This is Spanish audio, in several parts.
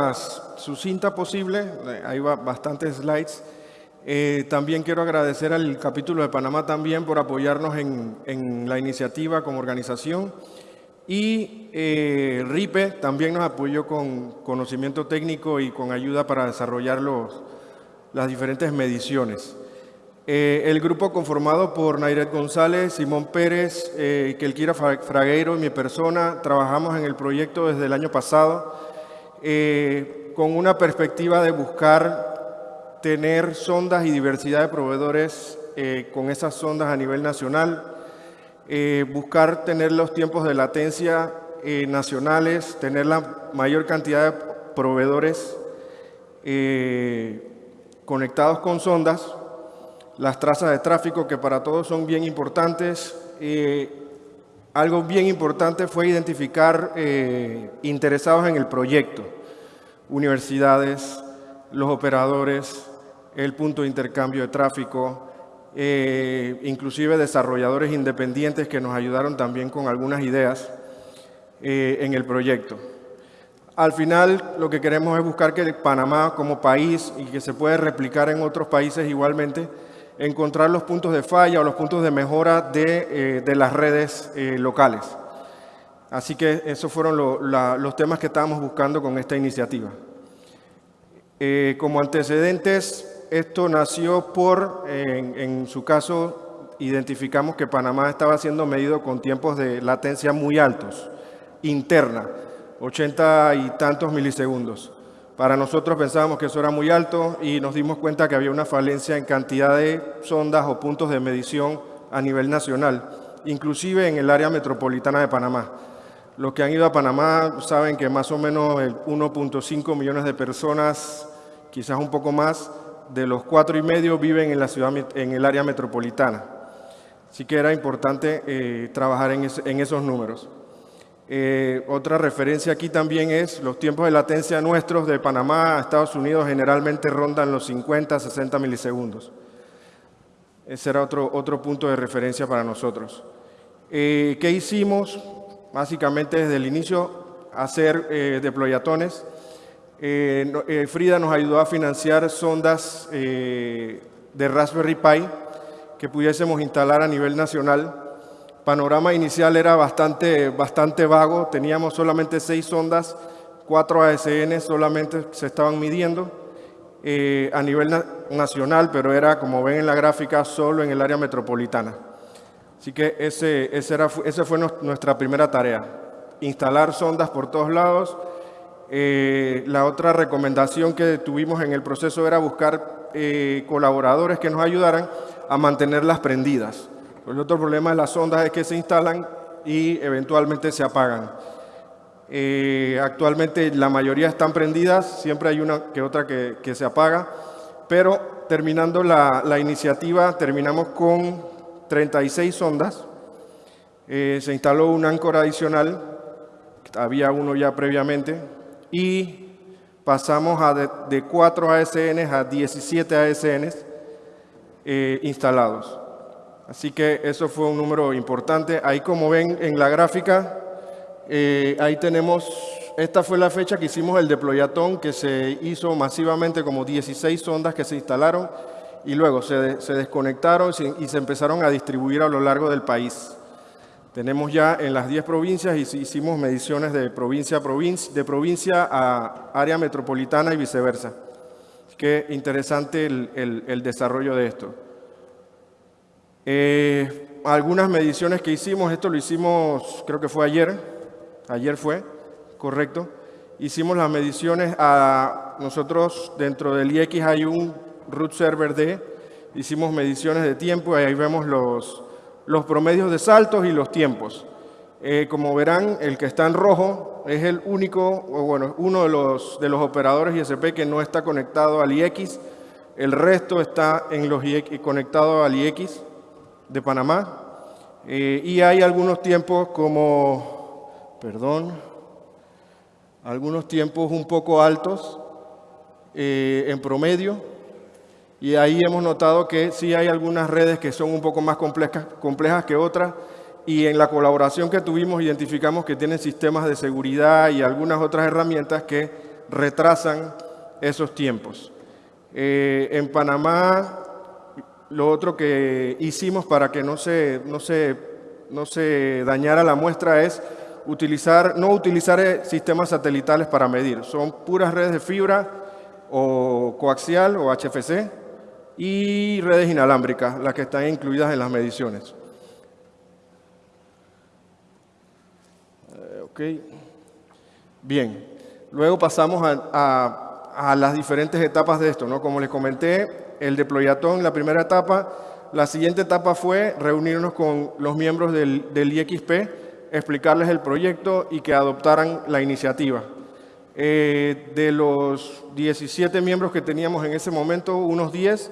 más sucinta posible, eh, hay bastantes slides. Eh, también quiero agradecer al capítulo de Panamá también por apoyarnos en, la iniciativa como organización. Y eh, RIPE también nos apoyó con conocimiento técnico y con ayuda para desarrollar los, las diferentes mediciones. Eh, el grupo conformado por Nairet González, Simón Pérez, eh, Kelkira Fragueiro y mi persona, trabajamos en el proyecto desde el año pasado eh, con una perspectiva de buscar tener sondas y diversidad de proveedores eh, con esas sondas a nivel nacional, buscar tener los tiempos de latencia nacionales, tener la mayor cantidad de proveedores conectados con sondas, las trazas de tráfico que para todos son bien importantes. Algo bien importante fue identificar eh, interesados en el proyecto, universidades, los operadores, el punto de intercambio de tráfico, eh, inclusive desarrolladores independientes que nos ayudaron también con algunas ideas eh, en el proyecto. Al final, lo que queremos es buscar que Panamá como país y que se puede replicar en otros países igualmente, encontrar los puntos de falla o los puntos de mejora de, eh, las redes eh, locales. Así que esos fueron los temas que estábamos buscando con esta iniciativa. Eh, como antecedentes, esto nació por, en, en, su caso, identificamos que Panamá estaba siendo medido con tiempos de latencia muy altos, interna, 80 y tantos milisegundos. Para nosotros pensábamos que eso era muy alto y nos dimos cuenta que había una falencia en cantidad de sondas o puntos de medición a nivel nacional, inclusive en el área metropolitana de Panamá. Los que han ido a Panamá saben que más o menos 1.5 millones de personas, quizás un poco más, de los cuatro y medio viven en la ciudad, en el área metropolitana. Así que era importante eh, trabajar en esos números. Eh, otra referencia aquí también es los tiempos de latencia nuestros de Panamá a Estados Unidos generalmente rondan los 50 60 milisegundos. Ese era otro, otro punto de referencia para nosotros. Eh, ¿Qué hicimos? Básicamente desde el inicio hacer eh, deployatones. Eh, Frida nos ayudó a financiar sondas de Raspberry Pi que pudiésemos instalar a nivel nacional panorama inicial era bastante, bastante vago, teníamos solamente seis sondas, cuatro ASN solamente se estaban midiendo eh, a nivel nacional, pero era, como ven en la gráfica, solo en el área metropolitana. Así que ese, ese, era, esa fue nuestra primera tarea, instalar sondas por todos lados. Eh, la otra recomendación que tuvimos en el proceso era buscar eh, colaboradores que nos ayudaran a mantenerlas prendidas. El otro problema de las sondas es que se instalan y eventualmente se apagan. Eh, actualmente la mayoría están prendidas, siempre hay una que otra que, se apaga, pero terminando la, iniciativa terminamos con 36 sondas. Eh, se instaló un áncora adicional, había uno ya previamente, y pasamos a de, 4 ASN a 17 ASN eh, instalados. Así que eso fue un número importante. Ahí como ven en la gráfica, eh, ahí tenemos, esta fue la fecha que hicimos el deployatón, que se hizo masivamente como 16 sondas que se instalaron y luego se, desconectaron y se empezaron a distribuir a lo largo del país. Tenemos ya en las 10 provincias y hicimos mediciones de provincia a provincia, de provincia a área metropolitana y viceversa. Qué interesante el desarrollo de esto. Eh, algunas mediciones que hicimos, esto lo hicimos, creo que fue ayer, ayer fue, correcto. Hicimos las mediciones a nosotros, dentro del IX hay un root server D, hicimos mediciones de tiempo y ahí vemos los, los promedios de saltos y los tiempos. Eh, como verán, el que está en rojo es el único, o bueno, uno de los, de los operadores ISP que no está conectado al IX, el resto está en los IX, conectado al IX de Panamá. Eh, y hay algunos tiempos como, perdón, algunos tiempos un poco altos eh, en promedio. Y ahí hemos notado que sí hay algunas redes que son un poco más complejas, complejas que otras. Y en la colaboración que tuvimos identificamos que tienen sistemas de seguridad y algunas otras herramientas que retrasan esos tiempos. Eh, en Panamá, lo otro que hicimos para que no se, no se, no se dañara la muestra es utilizar, no utilizar eh, sistemas satelitales para medir. Son puras redes de fibra o coaxial o HFC y redes inalámbricas, las que están incluidas en las mediciones. Eh, Bien, luego pasamos a a las diferentes etapas de esto. ¿no? Como les comenté, el deployatón, la primera etapa, la siguiente etapa fue reunirnos con los miembros del, del IXP, explicarles el proyecto y que adoptaran la iniciativa. Eh, de los 17 miembros que teníamos en ese momento, unos 10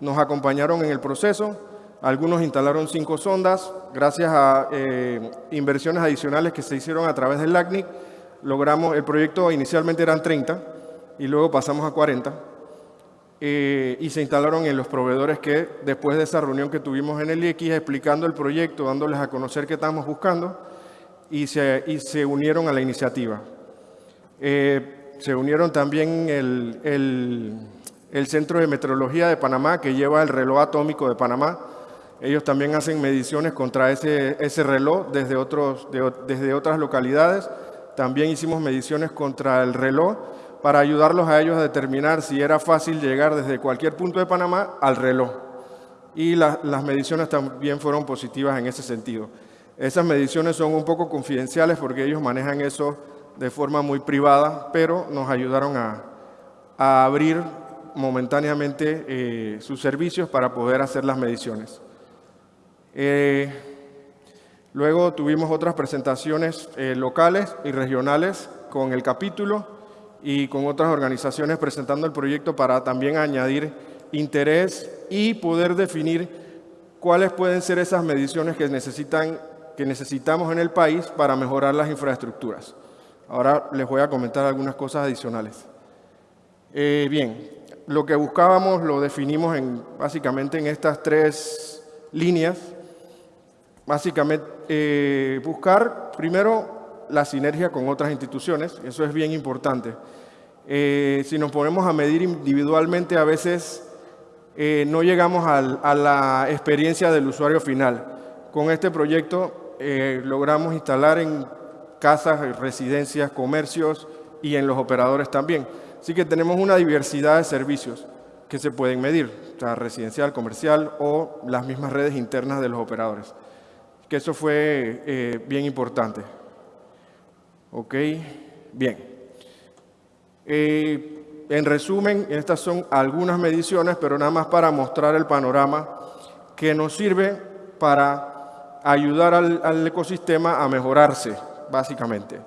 nos acompañaron en el proceso. Algunos instalaron cinco sondas. Gracias a eh, inversiones adicionales que se hicieron a través del LACNIC, logramos, el proyecto inicialmente eran 30, y luego pasamos a 40 eh, y se instalaron en los proveedores que después de esa reunión que tuvimos en el IX explicando el proyecto, dándoles a conocer qué estamos buscando y se, y se unieron a la iniciativa. Eh, se unieron también el, el, el, Centro de Meteorología de Panamá que lleva el reloj atómico de Panamá. Ellos también hacen mediciones contra ese, ese reloj desde, otros, desde otras localidades. También hicimos mediciones contra el reloj para ayudarlos a ellos a determinar si era fácil llegar desde cualquier punto de Panamá al reloj. Y las mediciones también fueron positivas en ese sentido. Esas mediciones son un poco confidenciales porque ellos manejan eso de forma muy privada, pero nos ayudaron a, abrir momentáneamente eh, sus servicios para poder hacer las mediciones. Eh, luego tuvimos otras presentaciones eh, locales y regionales con el capítulo y con otras organizaciones presentando el proyecto para también añadir interés y poder definir cuáles pueden ser esas mediciones que, necesitan, que necesitamos en el país para mejorar las infraestructuras. Ahora les voy a comentar algunas cosas adicionales. Eh, bien, lo que buscábamos lo definimos en, básicamente en estas tres líneas. Básicamente, eh, buscar primero la sinergia con otras instituciones, eso es bien importante. Eh, si nos ponemos a medir individualmente, a veces eh, no llegamos a la experiencia del usuario final. Con este proyecto eh, logramos instalar en casas, residencias, comercios y en los operadores también. Así que tenemos una diversidad de servicios que se pueden medir, sea, residencial, comercial o las mismas redes internas de los operadores. Que eso fue bien importante. Ok, bien. Eh, en resumen, estas son algunas mediciones, pero nada más para mostrar el panorama que nos sirve para ayudar al, ecosistema a mejorarse, básicamente.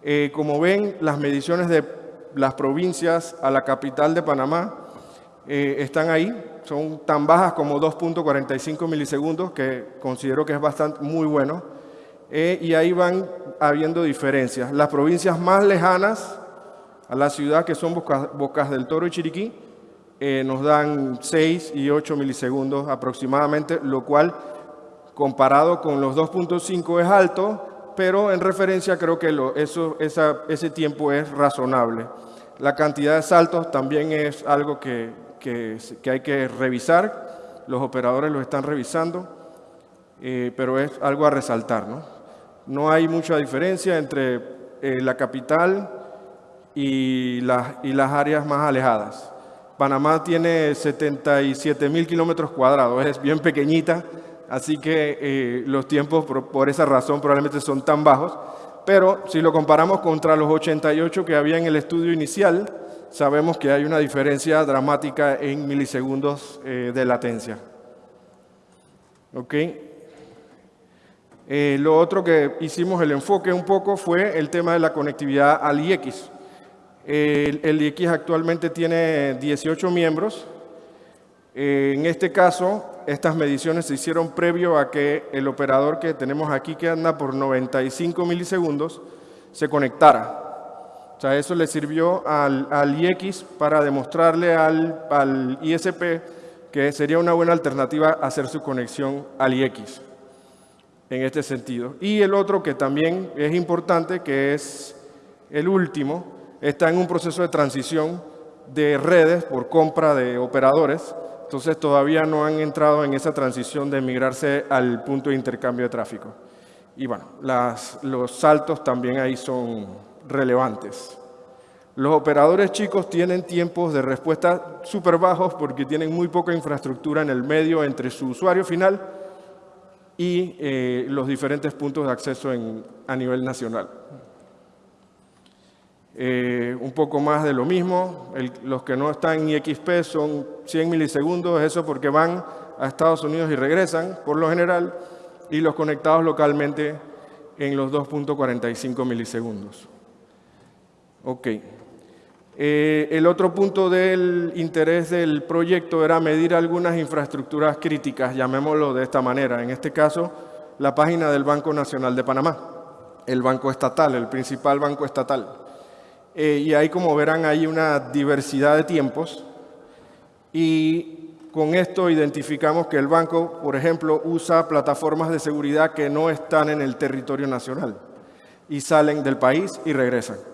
Eh, como ven, las mediciones de las provincias a la capital de Panamá eh, están ahí, son tan bajas como 2.45 milisegundos, que considero que es bastante muy bueno. Eh, y ahí van habiendo diferencias. Las provincias más lejanas a la ciudad, que son Bocas, del Toro y Chiriquí, eh, nos dan 6 y 8 milisegundos aproximadamente, lo cual comparado con los 2.5 es alto, pero en referencia creo que eso, ese tiempo es razonable. La cantidad de saltos también es algo que, que, hay que revisar, los operadores lo están revisando, eh, pero es algo a resaltar. ¿no? No hay mucha diferencia entre eh, la capital y, las áreas más alejadas. Panamá tiene 77 mil kilómetros cuadrados, es bien pequeñita, así que eh, los tiempos por, esa razón probablemente son tan bajos, pero si lo comparamos contra los 88 que había en el estudio inicial, sabemos que hay una diferencia dramática en milisegundos eh, de latencia. ¿Okay? Eh, lo otro que hicimos el enfoque un poco fue el tema de la conectividad al IX. el, IX actualmente tiene 18 miembros. Eh, en este caso, estas mediciones se hicieron previo a que el operador que tenemos aquí, que anda por 95 milisegundos, se conectara. O sea, eso le sirvió al, al IX para demostrarle al, al ISP que sería una buena alternativa hacer su conexión al IX en este sentido. Y el otro que también es importante, que es el último, está en un proceso de transición de redes por compra de operadores, entonces todavía no han entrado en esa transición de migrarse al punto de intercambio de tráfico. Y bueno, los saltos también ahí son relevantes. Los operadores chicos tienen tiempos de respuesta súper bajos porque tienen muy poca infraestructura en el medio entre su usuario final y eh, los diferentes puntos de acceso a nivel nacional. Eh, un poco más de lo mismo, los que no están en IXP son 100 milisegundos, eso porque van a Estados Unidos y regresan, por lo general, y los conectados localmente en los 2.45 milisegundos. Ok. Eh, el otro punto del interés del proyecto era medir algunas infraestructuras críticas, llamémoslo de esta manera. En este caso, la página del Banco Nacional de Panamá, el banco estatal, el principal banco estatal. Eh, y ahí, como verán, hay una diversidad de tiempos y con esto identificamos que el banco, por ejemplo, usa plataformas de seguridad que no están en el territorio nacional y salen del país y regresan.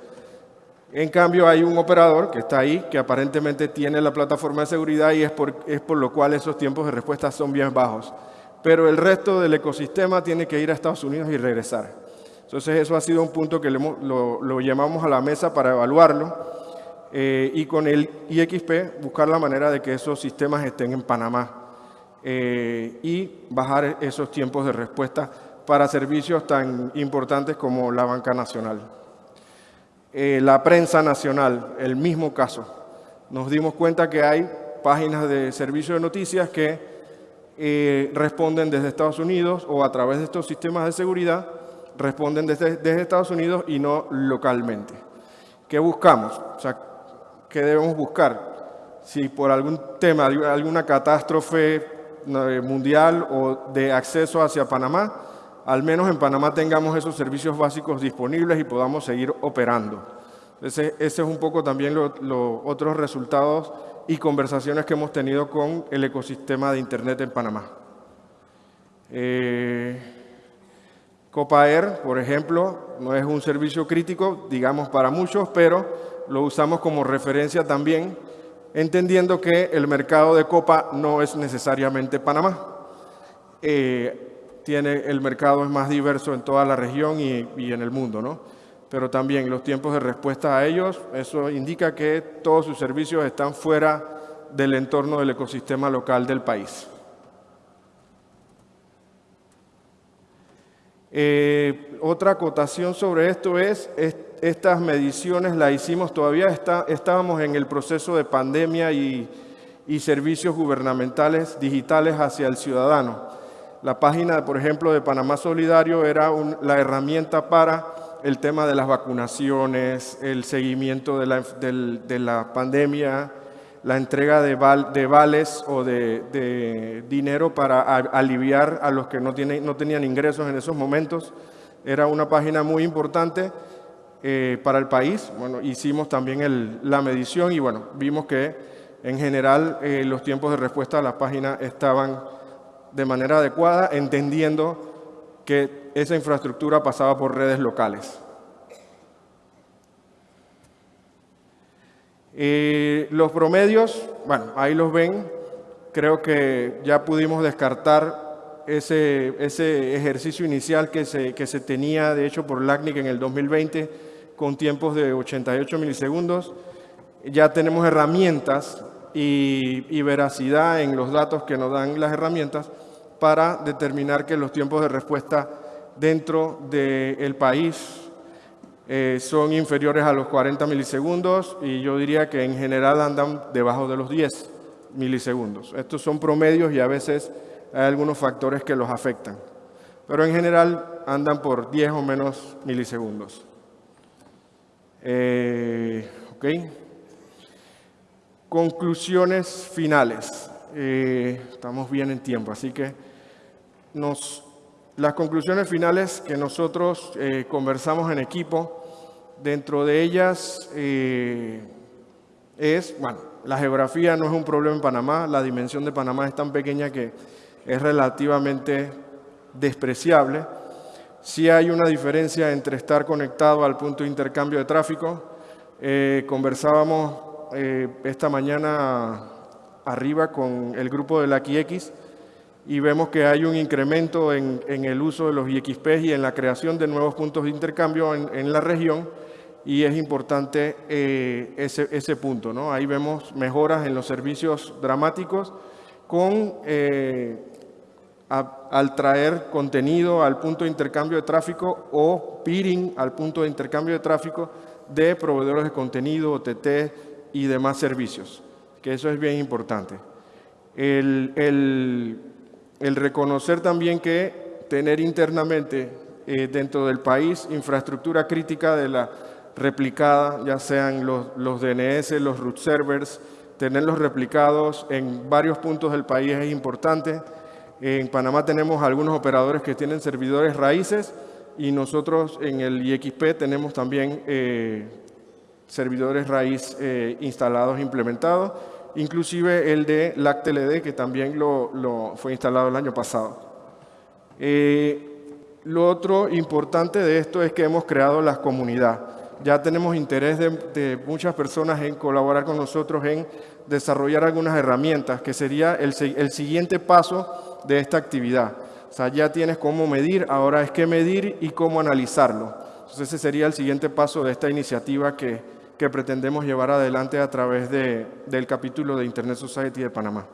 En cambio, hay un operador que está ahí, que aparentemente tiene la plataforma de seguridad y es por, es por lo cual esos tiempos de respuesta son bien bajos. Pero el resto del ecosistema tiene que ir a Estados Unidos y regresar. Entonces, eso ha sido un punto que lo, llamamos a la mesa para evaluarlo eh, y con el IXP buscar la manera de que esos sistemas estén en Panamá eh, y bajar esos tiempos de respuesta para servicios tan importantes como la banca nacional. Eh, la prensa nacional, el mismo caso. Nos dimos cuenta que hay páginas de servicio de noticias que eh, responden desde Estados Unidos o a través de estos sistemas de seguridad, responden desde, desde Estados Unidos y no localmente. ¿Qué buscamos? O sea, ¿qué debemos buscar? Si por algún tema, alguna catástrofe eh, mundial o de acceso hacia Panamá, al menos en Panamá tengamos esos servicios básicos disponibles y podamos seguir operando. Ese, es un poco también los otros resultados y conversaciones que hemos tenido con el ecosistema de Internet en Panamá. Eh, Copaer, por ejemplo, no es un servicio crítico, digamos, para muchos, pero lo usamos como referencia también, entendiendo que el mercado de Copa no es necesariamente Panamá. Eh, tiene, el mercado es más diverso en toda la región y, en el mundo, ¿no? Pero también los tiempos de respuesta a ellos, eso indica que todos sus servicios están fuera del entorno del ecosistema local del país. Eh, otra acotación sobre esto es, estas mediciones las hicimos, todavía está, estábamos en el proceso de pandemia y, y servicios gubernamentales digitales hacia el ciudadano. La página, por ejemplo, de Panamá Solidario era la herramienta para el tema de las vacunaciones, el seguimiento de la, pandemia, la entrega de, vales o de, dinero para aliviar a los que no, no tenían ingresos en esos momentos. Era una página muy importante eh, para el país. Bueno, hicimos también la medición y bueno, vimos que en general eh, los tiempos de respuesta a la página estaban de manera adecuada, entendiendo que esa infraestructura pasaba por redes locales. Eh, los promedios, bueno, ahí los ven, creo que ya pudimos descartar ese, ese ejercicio inicial que se, que se tenía, de hecho, por LACNIC en el 2020, con tiempos de 88 milisegundos. Ya tenemos herramientas y, veracidad en los datos que nos dan las herramientas para determinar que los tiempos de respuesta dentro del país eh, son inferiores a los 40 milisegundos y yo diría que en general andan debajo de los 10 milisegundos. Estos son promedios y a veces hay algunos factores que los afectan, pero en general andan por 10 o menos milisegundos. Eh, Conclusiones finales. Eh, estamos bien en tiempo, así que nos, las conclusiones finales que nosotros eh, conversamos en equipo, dentro de ellas eh, es, bueno, la geografía no es un problema en Panamá, la dimensión de Panamá es tan pequeña que es relativamente despreciable. Sí hay una diferencia entre estar conectado al punto de intercambio de tráfico, conversábamos eh, esta mañana arriba con el grupo de la QX y vemos que hay un incremento en, el uso de los IXP y en la creación de nuevos puntos de intercambio en, la región y es importante eh, ese, ese, punto. ¿no? Ahí vemos mejoras en los servicios dramáticos con al traer contenido al punto de intercambio de tráfico o peering al punto de intercambio de tráfico de proveedores de contenido, OTT y demás servicios, que eso es bien importante. El, el, reconocer también que tener internamente eh, dentro del país infraestructura crítica de la replicada, ya sean los, los DNS, los root servers, tenerlos replicados en varios puntos del país es importante en Panamá tenemos algunos operadores que tienen servidores raíces y nosotros en el IXP tenemos también eh, servidores raíz eh, instalados, implementados, inclusive el de LACTLD que también lo, fue instalado el año pasado. Eh, lo otro importante de esto es que hemos creado la comunidad. Ya tenemos interés de, muchas personas en colaborar con nosotros en desarrollar algunas herramientas, que sería el, el siguiente paso de esta actividad. O sea, ya tienes cómo medir, ahora es qué medir y cómo analizarlo. Entonces ese sería el siguiente paso de esta iniciativa que, que pretendemos llevar adelante a través de, del capítulo de Internet Society de Panamá.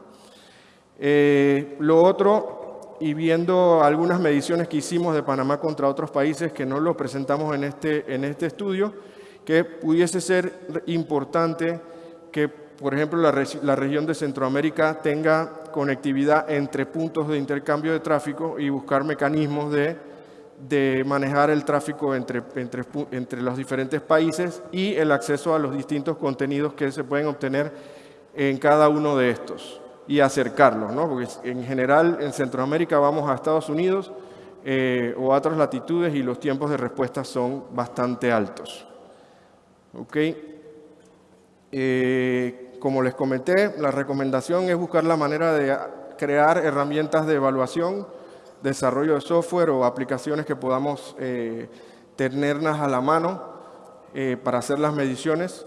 Eh, lo otro, y viendo algunas mediciones que hicimos de Panamá contra otros países que no lo presentamos en este, en este estudio, que pudiese ser importante que por ejemplo, la, región de Centroamérica tenga conectividad entre puntos de intercambio de tráfico y buscar mecanismos de, de manejar el tráfico entre, entre, los diferentes países y el acceso a los distintos contenidos que se pueden obtener en cada uno de estos y acercarlos, ¿no? porque en general en Centroamérica vamos a Estados Unidos eh, o a otras latitudes y los tiempos de respuesta son bastante altos. ¿Okay? Eh, como les comenté, la recomendación es buscar la manera de crear herramientas de evaluación, desarrollo de software o aplicaciones que podamos eh, tenerlas a la mano eh, para hacer las mediciones.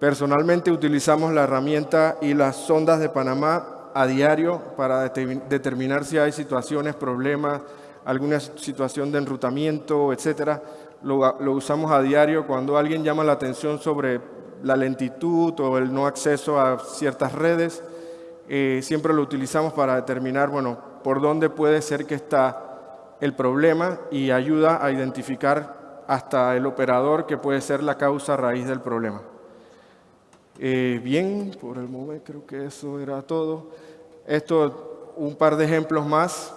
Personalmente utilizamos la herramienta y las sondas de Panamá a diario para determinar si hay situaciones, problemas, alguna situación de enrutamiento, etcétera. Lo, usamos a diario cuando alguien llama la atención sobre la lentitud o el no acceso a ciertas redes, eh, siempre lo utilizamos para determinar, bueno, por dónde puede ser que está el problema y ayuda a identificar hasta el operador que puede ser la causa raíz del problema. Eh, bien, por el momento creo que eso era todo. Esto, un par de ejemplos más.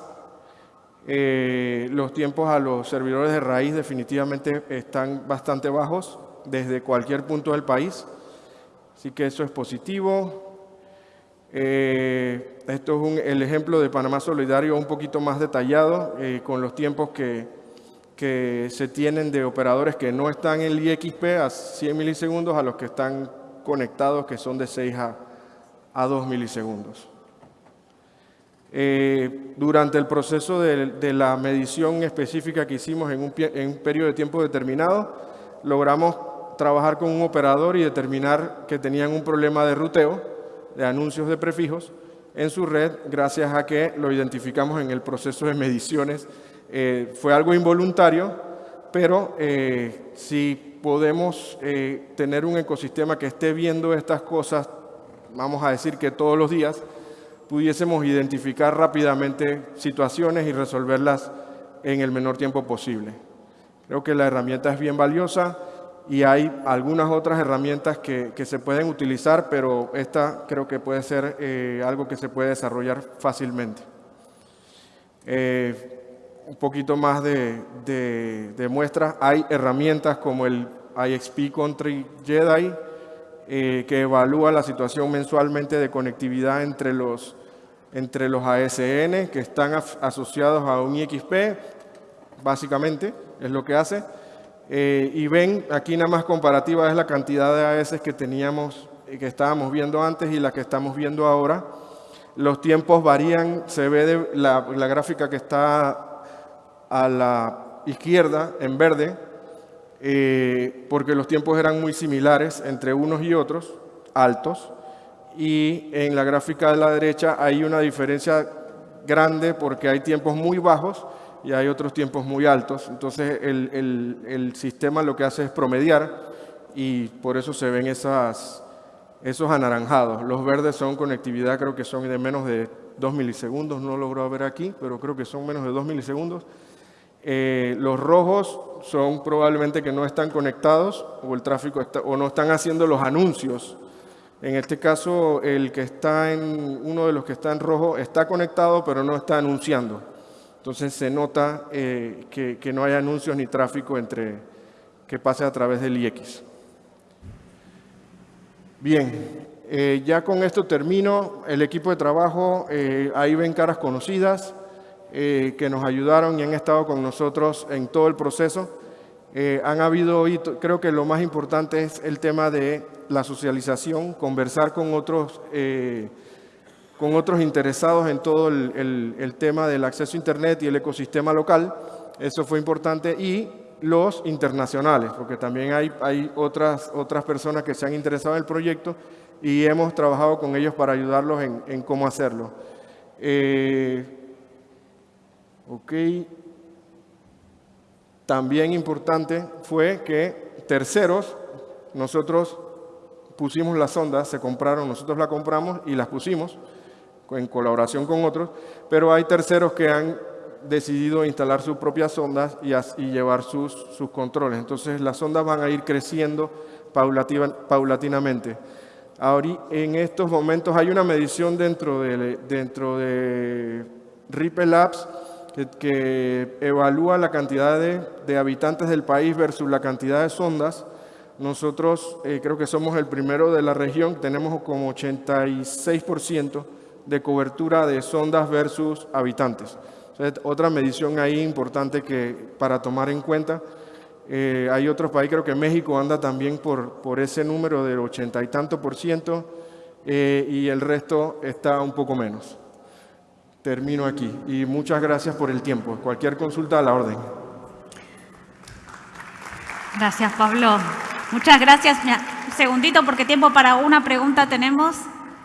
Eh, los tiempos a los servidores de raíz definitivamente están bastante bajos desde cualquier punto del país. Así que eso es positivo. Eh, esto es el ejemplo de Panamá Solidario un poquito más detallado, eh, con los tiempos que, que, se tienen de operadores que no están en el IXP a 100 milisegundos a los que están conectados, que son de 6 a, a 2 milisegundos. Eh, durante el proceso de, de, la medición específica que hicimos en un, en un periodo de tiempo determinado, logramos trabajar con un operador y determinar que tenían un problema de ruteo, de anuncios de prefijos, en su red, gracias a que lo identificamos en el proceso de mediciones. Eh, fue algo involuntario, pero eh, si podemos eh, tener un ecosistema que esté viendo estas cosas, vamos a decir que todos los días, pudiésemos identificar rápidamente situaciones y resolverlas en el menor tiempo posible. Creo que la herramienta es bien valiosa y hay algunas otras herramientas que, que, se pueden utilizar, pero esta creo que puede ser eh, algo que se puede desarrollar fácilmente. Eh, un poquito más de, de, muestras, hay herramientas como el IXP Country Jedi, eh, que evalúa la situación mensualmente de conectividad entre los, entre los ASN que están asociados a un IXP, básicamente, es lo que hace. Eh, y ven, aquí nada más comparativa es la cantidad de AS que teníamos, y que estábamos viendo antes y la que estamos viendo ahora. Los tiempos varían, se ve de la, gráfica que está a la izquierda, en verde, eh, porque los tiempos eran muy similares entre unos y otros, altos, y en la gráfica de la derecha hay una diferencia grande porque hay tiempos muy bajos y hay otros tiempos muy altos. Entonces el, el, sistema lo que hace es promediar y por eso se ven esos anaranjados. Los verdes son conectividad, creo que son de menos de 2 milisegundos, no logro ver aquí, pero creo que son menos de 2 milisegundos. Eh, los rojos son probablemente que no están conectados o el tráfico está, o no están haciendo los anuncios. En este caso, el que está en, uno de los que está en rojo está conectado, pero no está anunciando. Entonces se nota eh, que, no hay anuncios ni tráfico entre, que pase a través del IX. Bien, eh, ya con esto termino. El equipo de trabajo, ahí ven caras conocidas. Eh, que nos ayudaron y han estado con nosotros en todo el proceso. Eh, han habido, creo que lo más importante es el tema de la socialización, conversar con otros, eh, con otros interesados en todo el, tema del acceso a Internet y el ecosistema local. Eso fue importante. Y los internacionales, porque también hay, otras, personas que se han interesado en el proyecto y hemos trabajado con ellos para ayudarlos en, cómo hacerlo. Ok. También importante fue que terceros, nosotros pusimos las sondas, se compraron, nosotros las compramos y las pusimos en colaboración con otros, pero hay terceros que han decidido instalar sus propias sondas y, llevar sus, sus, controles. Entonces las sondas van a ir creciendo paulatinamente. Ahora, en estos momentos hay una medición dentro de, dentro de Ripple Labs que, evalúa la cantidad de, habitantes del país versus la cantidad de sondas. Nosotros eh, creo que somos el primero de la región, tenemos como 86% de cobertura de sondas versus habitantes. otra medición ahí importante que, para tomar en cuenta. Eh, hay otros países, creo que México anda también por, por ese número del ochenta y tanto por ciento eh, y el resto está un poco menos termino aquí. Y muchas gracias por el tiempo. Cualquier consulta a la orden. Gracias, Pablo. Muchas gracias. un segundito, porque tiempo para una pregunta tenemos.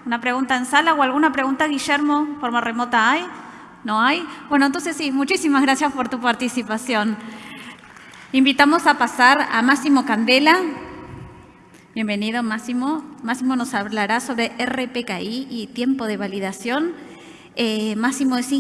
¿Una pregunta en sala o alguna pregunta, Guillermo, forma remota hay? ¿No hay? Bueno, entonces sí, muchísimas gracias por tu participación. Invitamos a pasar a Máximo Candela. Bienvenido, Máximo. Máximo nos hablará sobre RPKI y tiempo de validación. Eh, Máximo es